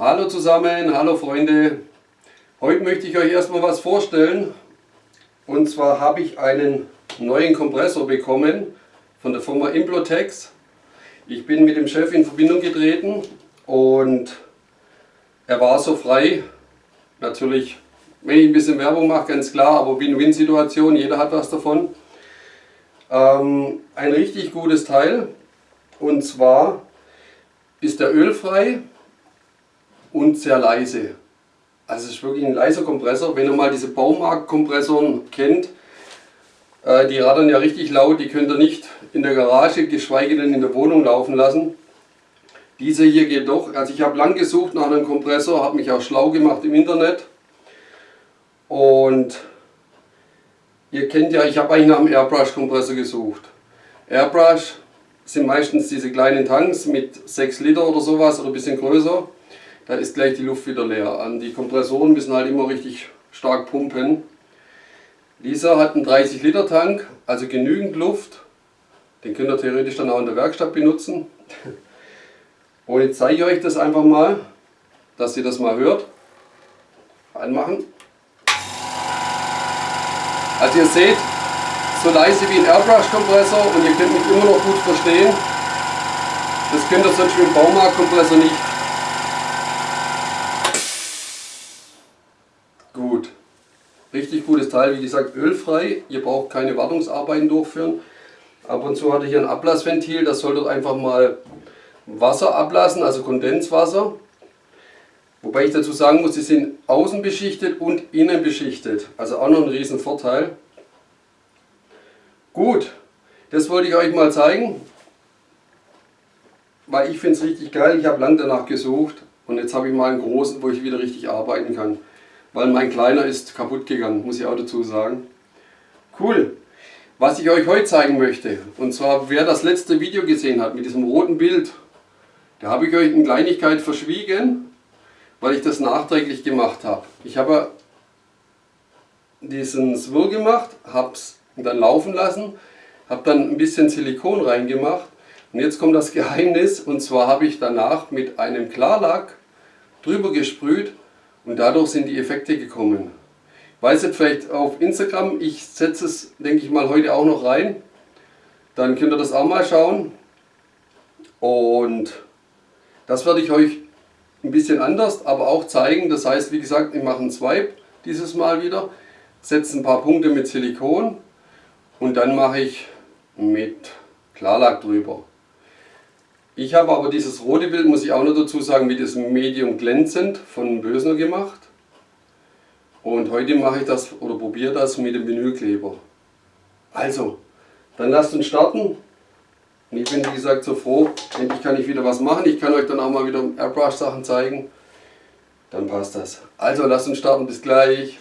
Hallo zusammen, hallo Freunde. Heute möchte ich euch erstmal was vorstellen. Und zwar habe ich einen neuen Kompressor bekommen von der Firma Implotex. Ich bin mit dem Chef in Verbindung getreten und er war so frei. Natürlich, wenn ich ein bisschen Werbung mache, ganz klar, aber Win-Win-Situation, jeder hat was davon. Ähm, ein richtig gutes Teil und zwar ist der ölfrei und sehr leise. Also es ist wirklich ein leiser Kompressor. Wenn ihr mal diese Baumarktkompressoren kennt, äh, die rattern ja richtig laut, die könnt ihr nicht in der Garage, geschweige denn in der Wohnung laufen lassen. Dieser hier geht doch. Also ich habe lang gesucht nach einem Kompressor, habe mich auch schlau gemacht im Internet. Und ihr kennt ja, ich habe eigentlich nach einem Airbrush-Kompressor gesucht. Airbrush sind meistens diese kleinen Tanks mit 6 Liter oder sowas oder ein bisschen größer da ist gleich die Luft wieder leer. Die Kompressoren müssen halt immer richtig stark pumpen. Dieser hat einen 30 Liter Tank, also genügend Luft. Den könnt ihr theoretisch dann auch in der Werkstatt benutzen. Und jetzt zeige ich euch das einfach mal, dass ihr das mal hört. Anmachen. Also ihr seht, so leise wie ein Airbrush-Kompressor und ihr könnt mich immer noch gut verstehen. Das könnt ihr sonst mit dem Baumarktkompressor nicht. Richtig gutes Teil, wie gesagt ölfrei. Ihr braucht keine Wartungsarbeiten durchführen. Ab und zu hatte ich hier ein Ablassventil, das soll dort einfach mal Wasser ablassen, also Kondenswasser. Wobei ich dazu sagen muss, sie sind außen beschichtet und innen beschichtet. Also auch noch ein riesen Vorteil. Gut, das wollte ich euch mal zeigen. Weil ich finde es richtig geil. Ich habe lange danach gesucht. Und jetzt habe ich mal einen großen, wo ich wieder richtig arbeiten kann weil mein kleiner ist kaputt gegangen, muss ich auch dazu sagen. Cool. Was ich euch heute zeigen möchte, und zwar wer das letzte Video gesehen hat mit diesem roten Bild, da habe ich euch eine Kleinigkeit verschwiegen, weil ich das nachträglich gemacht habe. Ich habe diesen Swirl gemacht, habe es dann laufen lassen, habe dann ein bisschen Silikon reingemacht und jetzt kommt das Geheimnis und zwar habe ich danach mit einem Klarlack drüber gesprüht und dadurch sind die Effekte gekommen. Weiß jetzt vielleicht auf Instagram, ich setze es, denke ich mal, heute auch noch rein. Dann könnt ihr das auch mal schauen. Und das werde ich euch ein bisschen anders, aber auch zeigen. Das heißt, wie gesagt, ich mache einen Swipe dieses Mal wieder, setze ein paar Punkte mit Silikon und dann mache ich mit Klarlack drüber. Ich habe aber dieses rote Bild, muss ich auch noch dazu sagen, mit diesem Medium glänzend von Bösner gemacht. Und heute mache ich das oder probiere das mit dem Vinylkleber. Also, dann lasst uns starten. Und ich bin wie gesagt so froh, endlich kann ich wieder was machen. Ich kann euch dann auch mal wieder Airbrush Sachen zeigen. Dann passt das. Also lasst uns starten, bis gleich.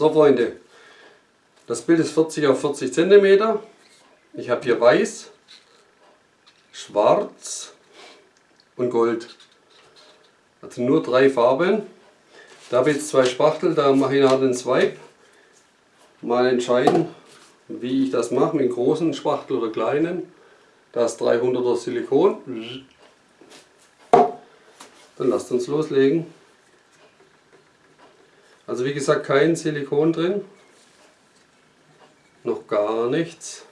So Freunde, das Bild ist 40 auf 40 cm. Ich habe hier weiß, schwarz und gold. Also nur drei Farben. Da habe ich jetzt zwei Spachtel, da mache ich nachher den Swipe. Mal entscheiden, wie ich das mache, mit großen Spachtel oder kleinen. Da ist 300er Silikon. Dann lasst uns loslegen. Also wie gesagt kein Silikon drin, noch gar nichts.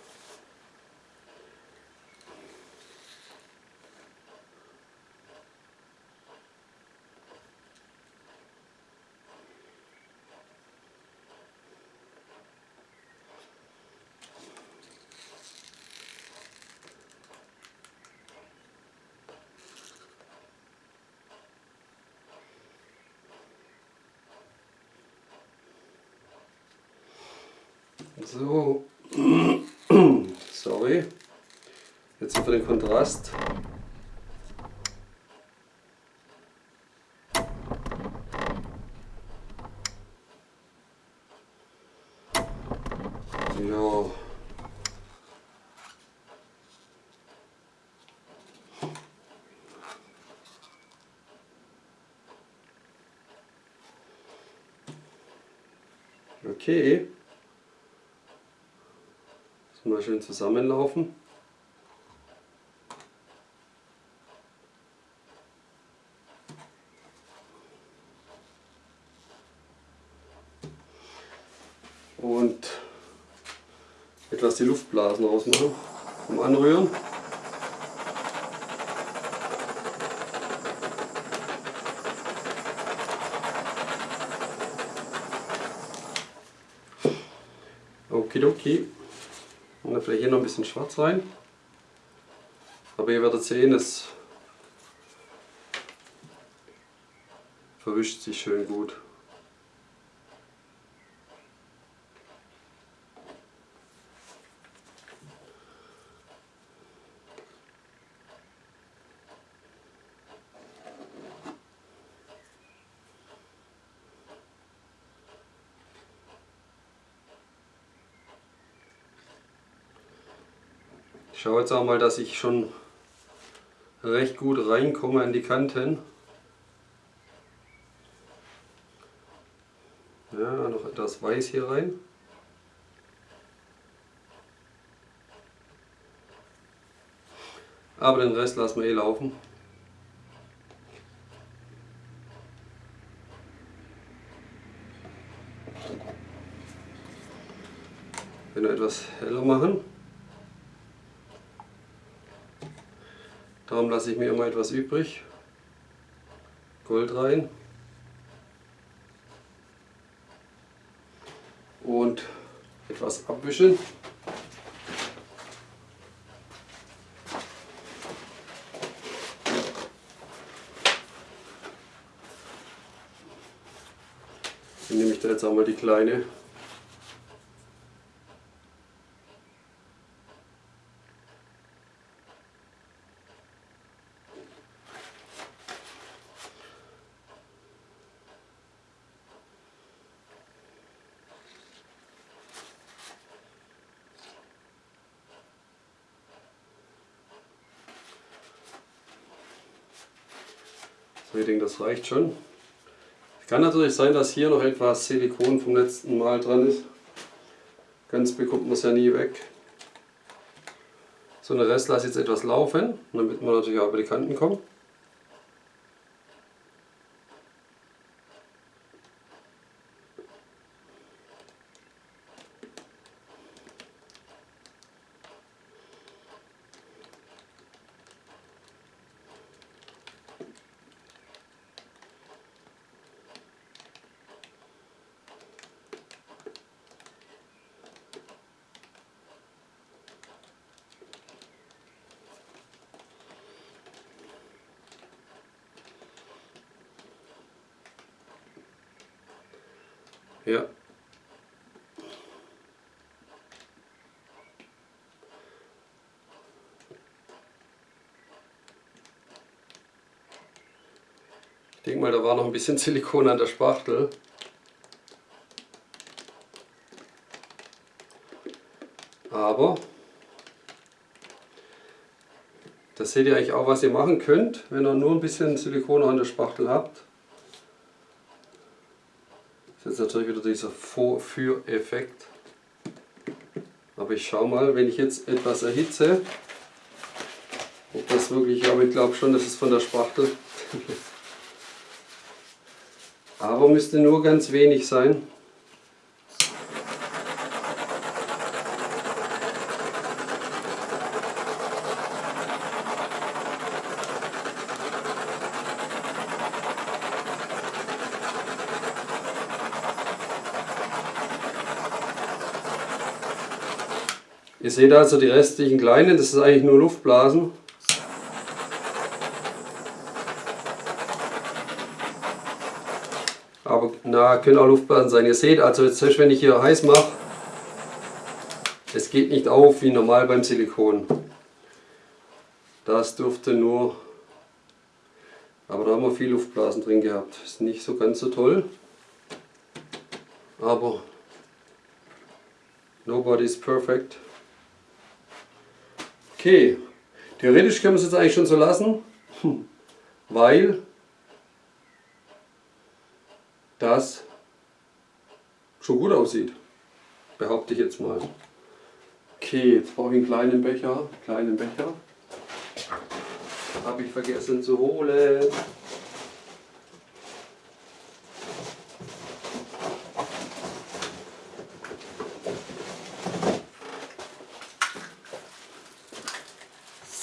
So, sorry. Jetzt über den Kontrast. Ja. Okay. Mal schön zusammenlaufen. Und etwas die Luftblasen rausmachen vom Anrühren. Okidoki. Und dann vielleicht hier noch ein bisschen schwarz rein. Aber ihr werdet sehen, es verwischt sich schön gut. Schaue jetzt auch mal, dass ich schon recht gut reinkomme an die Kanten. Ja, noch etwas Weiß hier rein. Aber den Rest lassen wir eh laufen. Wenn wir etwas heller machen. Darum lasse ich mir immer etwas übrig. Gold rein. Und etwas abwischen. Dann nehme ich da jetzt auch mal die kleine So, ich denke, das reicht schon. Es kann natürlich sein, dass hier noch etwas Silikon vom letzten Mal dran ist. Ganz bekommt man es ja nie weg. So, den Rest lasse ich jetzt etwas laufen, damit man natürlich auch über die Kanten kommt. Ja. Ich denke mal, da war noch ein bisschen Silikon an der Spachtel. Aber das seht ihr eigentlich auch, was ihr machen könnt, wenn ihr nur ein bisschen Silikon an der Spachtel habt. Das ist natürlich wieder dieser Vorführeffekt. Aber ich schaue mal, wenn ich jetzt etwas erhitze, ob das wirklich, aber ich glaube schon, das ist von der Spachtel. aber müsste nur ganz wenig sein. Ihr seht also die restlichen kleinen, das ist eigentlich nur Luftblasen. Aber na, können auch Luftblasen sein. Ihr seht also jetzt, wenn ich hier heiß mache, es geht nicht auf wie normal beim Silikon. Das dürfte nur, aber da haben wir viel Luftblasen drin gehabt. Ist nicht so ganz so toll, aber nobody is perfect. Okay, theoretisch können wir es jetzt eigentlich schon so lassen, weil das schon gut aussieht. Behaupte ich jetzt mal. Okay, jetzt brauche ich einen kleinen Becher. Kleinen Becher. Habe ich vergessen zu holen.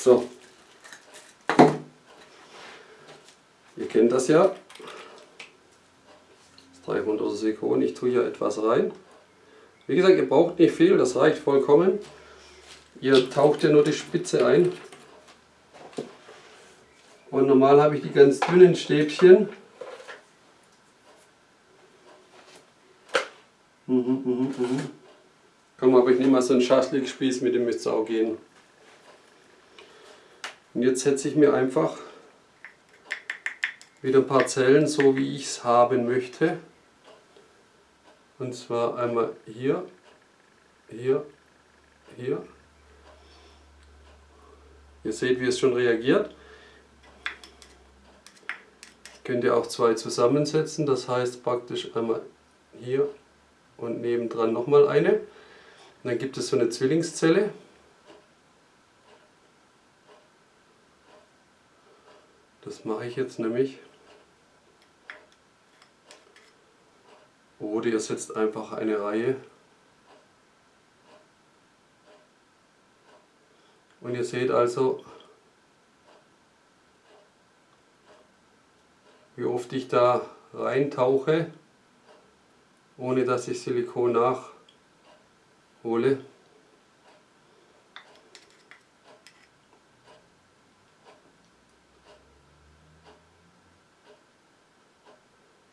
So. Ihr kennt das ja. Das 300er Silikon. Ich tue hier etwas rein. Wie gesagt, ihr braucht nicht viel, das reicht vollkommen. Ihr taucht ja nur die Spitze ein. Und normal habe ich die ganz dünnen Stäbchen. Mhm, mhm, mhm. Komm, aber ich nehme mal so einen Schaschlik-Spieß, mit dem müsste es auch gehen. Und jetzt setze ich mir einfach wieder ein paar Zellen, so wie ich es haben möchte. Und zwar einmal hier, hier, hier. Ihr seht, wie es schon reagiert. Könnt ihr auch zwei zusammensetzen, das heißt praktisch einmal hier und nebendran nochmal eine. Und dann gibt es so eine Zwillingszelle. Das mache ich jetzt nämlich. Oder ihr setzt einfach eine Reihe. Und ihr seht also, wie oft ich da reintauche, ohne dass ich Silikon nachhole.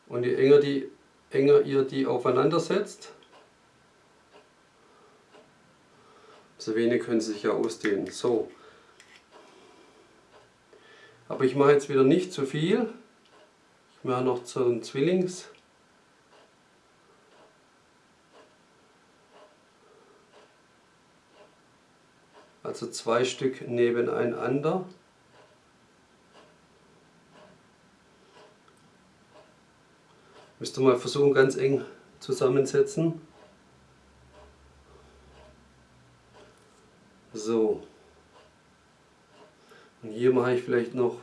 Und je enger, die, enger ihr die aufeinander setzt, so wenig können sie sich ja ausdehnen. So. Aber ich mache jetzt wieder nicht zu viel. Ich mache noch so einen Zwillings. Also zwei Stück nebeneinander. Müsst ihr mal versuchen, ganz eng zusammensetzen. So. Und hier mache ich vielleicht noch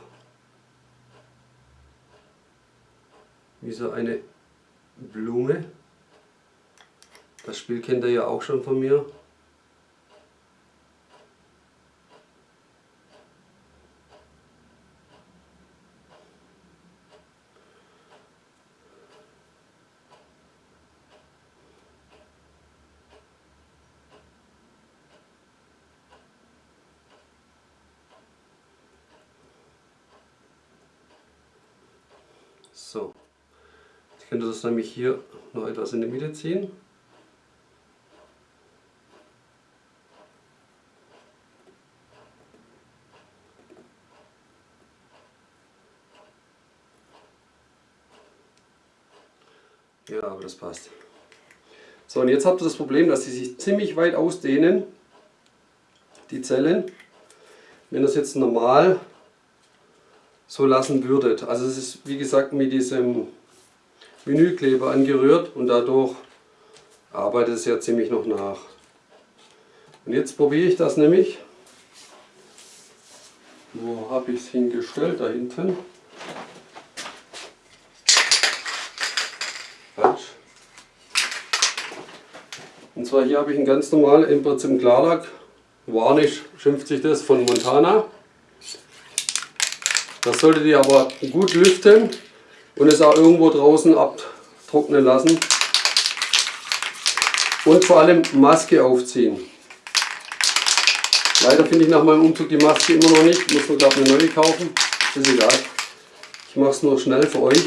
wie so eine Blume. Das Spiel kennt ihr ja auch schon von mir. So, jetzt könnt ihr das nämlich hier noch etwas in die Mitte ziehen. Ja, aber das passt. So, und jetzt habt ihr das Problem, dass sie sich ziemlich weit ausdehnen, die Zellen. Wenn das jetzt normal so lassen würdet. Also es ist wie gesagt mit diesem Vinylkleber angerührt und dadurch arbeitet es ja ziemlich noch nach. Und jetzt probiere ich das nämlich. Wo habe ich es hingestellt? Da hinten. Falsch. Und zwar hier habe ich ein ganz normal im Prinzip Klarlack. Varnish schimpft sich das von Montana. Das solltet ihr aber gut lüften und es auch irgendwo draußen abtrocknen lassen. Und vor allem Maske aufziehen. Leider finde ich nach meinem Umzug die Maske immer noch nicht. Muss man glaube eine neue kaufen. Ist egal. Ich mache es nur schnell für euch.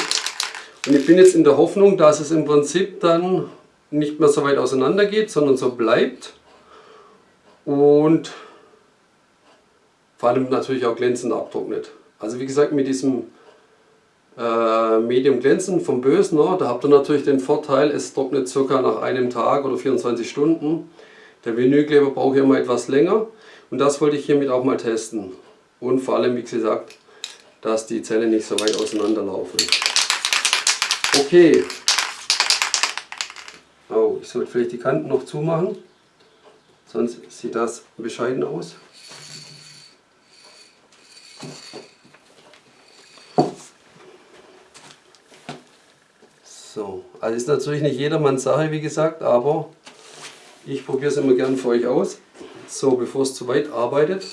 Und ich bin jetzt in der Hoffnung, dass es im Prinzip dann nicht mehr so weit auseinander geht, sondern so bleibt. Und vor allem natürlich auch glänzend abtrocknet. Also wie gesagt mit diesem äh, Medium Glänzen vom Bösner, da habt ihr natürlich den Vorteil, es trocknet circa nach einem Tag oder 24 Stunden. Der Vinylkleber braucht ja immer etwas länger und das wollte ich hiermit auch mal testen. Und vor allem, wie gesagt, dass die Zellen nicht so weit auseinanderlaufen. Okay. Oh, ich sollte vielleicht die Kanten noch zumachen, sonst sieht das bescheiden aus. So, also ist natürlich nicht jedermanns Sache, wie gesagt, aber ich probiere es immer gern für euch aus. So, bevor es zu weit arbeitet,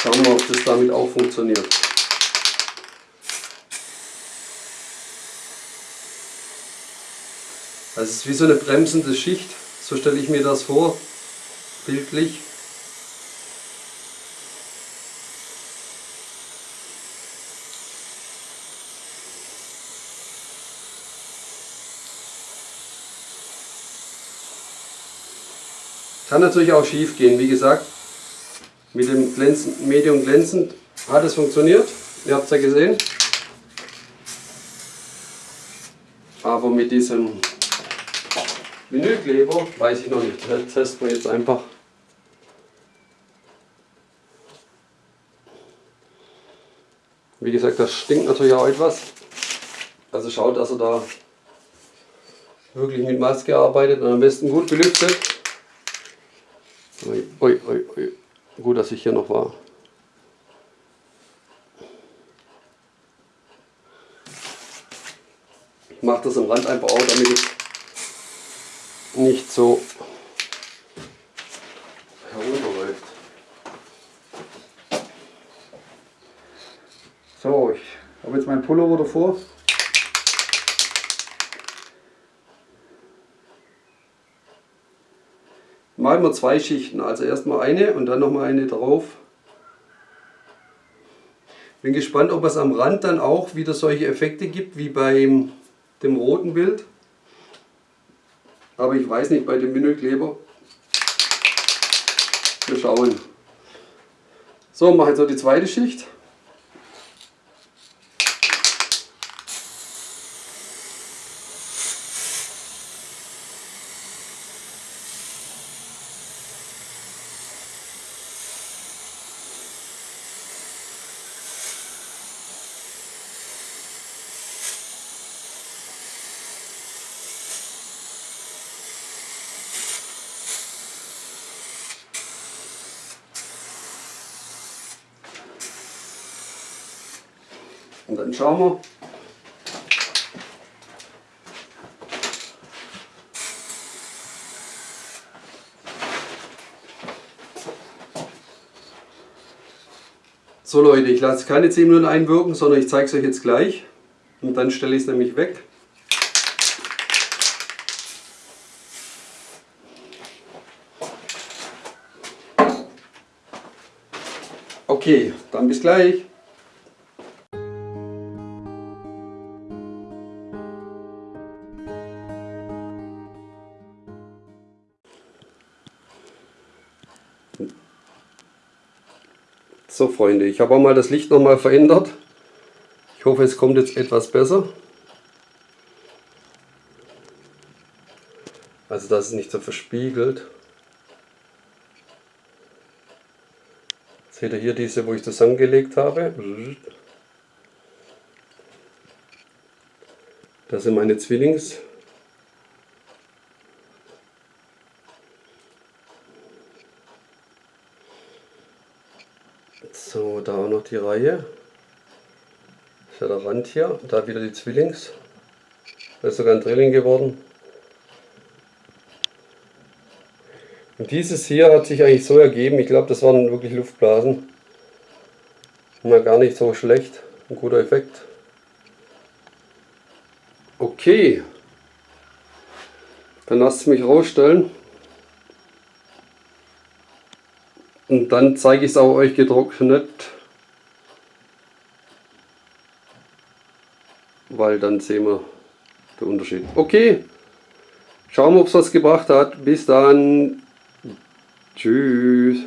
schauen wir, ob das damit auch funktioniert. Das ist wie so eine bremsende Schicht, so stelle ich mir das vor, bildlich. Kann natürlich auch schief gehen, wie gesagt, mit dem glänzend, Medium glänzend hat es funktioniert, ihr habt es ja gesehen. Aber mit diesem Vinylkleber weiß ich noch nicht, das testen wir jetzt einfach. Wie gesagt, das stinkt natürlich auch etwas. Also schaut, dass er da wirklich mit Maske arbeitet und am besten gut belüftet. Ui, ui, ui, Gut, dass ich hier noch war. Ich mache das am Rand einfach auch, damit es nicht so herunterläuft. So, ich habe jetzt meinen Pullover davor. Malen wir zwei Schichten, also erstmal eine und dann nochmal eine drauf. Bin gespannt, ob es am Rand dann auch wieder solche Effekte gibt wie beim dem roten Bild. Aber ich weiß nicht bei dem Vinylkleber. Wir schauen. So, mache jetzt noch die zweite Schicht. Und dann schauen wir. So Leute, ich lasse keine 10 Minuten einwirken, sondern ich zeige es euch jetzt gleich. Und dann stelle ich es nämlich weg. Okay, dann bis gleich. So Freunde, ich habe auch mal das Licht nochmal verändert. Ich hoffe es kommt jetzt etwas besser. Also dass es nicht so verspiegelt. Seht ihr hier diese, wo ich zusammengelegt habe? Das sind meine Zwillings. So, da auch noch die Reihe. Das ist ja der Rand hier. Da wieder die Zwillings. Da ist sogar ein Drilling geworden. Und dieses hier hat sich eigentlich so ergeben. Ich glaube, das waren wirklich Luftblasen. Mal gar nicht so schlecht. Ein guter Effekt. Okay. Dann lasst es mich rausstellen. Und dann zeige ich es auch euch getrocknet. Weil dann sehen wir den Unterschied. Okay, schauen wir, ob es was gebracht hat. Bis dann. Tschüss.